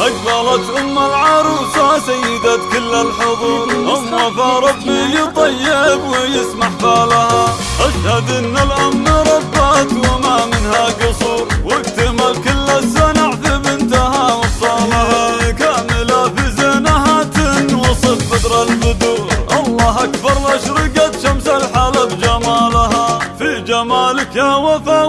أقبلت أم العروسة سيدة كل الحضور. أم وفا ربي طيب ويسمح بالها أشهد أن الأم ربت وما منها قصور. واكتمل كل الزنع في بنتها وصالها كاملة في زينها تنوصف بدر البدور. الله أكبر أشرقت شمس الحلب جمالها. في جمالك يا وفا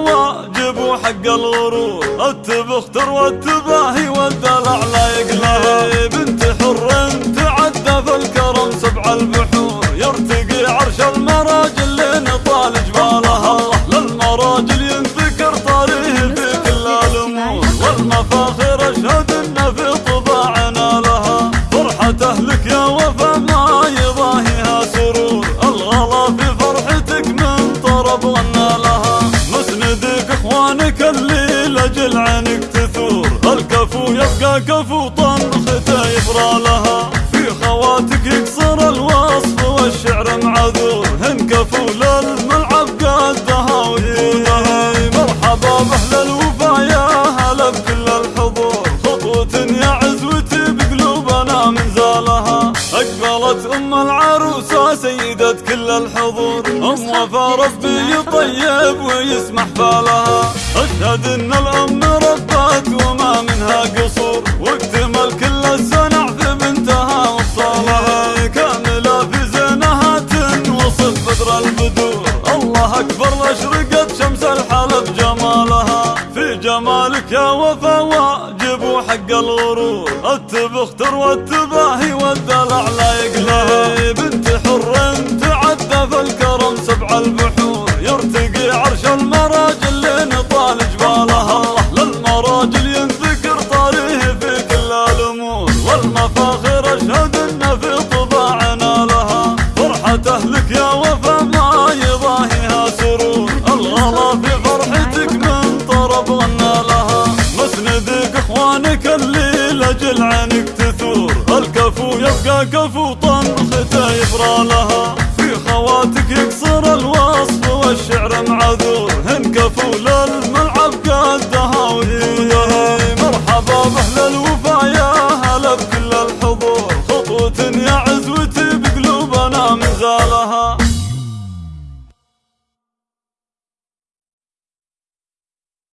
وحق الغرور التبختر والتباهي والدلع لا يقلها بنت حر تعدى في الكرم سبع البحور يرتقي عرش المراجل لين طال جبالها. للمراجل ينذكر طاريه في كل الأمور والمفاخر أشهد إن في طباعنا لها. فرحة اهلك الكفو يبقى كفو طنخته يبرى لها في خواتك يكسر الوصف والشعر معذور. هن كفو للملعب قدها ودودها مرحبا بأهل الوفا يا هلا بكل الحضور. خطوة يا عزوتي بقلوبنا من زالها. أقبلت أم العروسة سيدة كل الحضور. أم وفا ربي طيب ويسمح بالها أشهد إن الأم ربت وما منها يا وفا واجب وحق الغرور. التبختر والتباهي والدلع لا يقلها بنت حر في الكرم سبع البحور. يرتقي عرش المراجل لين طال جبالها. للمراجل ينذكر طاريه في كل الأمور. والمفاخر أشهد إن في طباعنا لها. فرحة أهلك يا وفا الكفو يبقى كفو طنخته يبرى لها في خواتك يكسر الوصف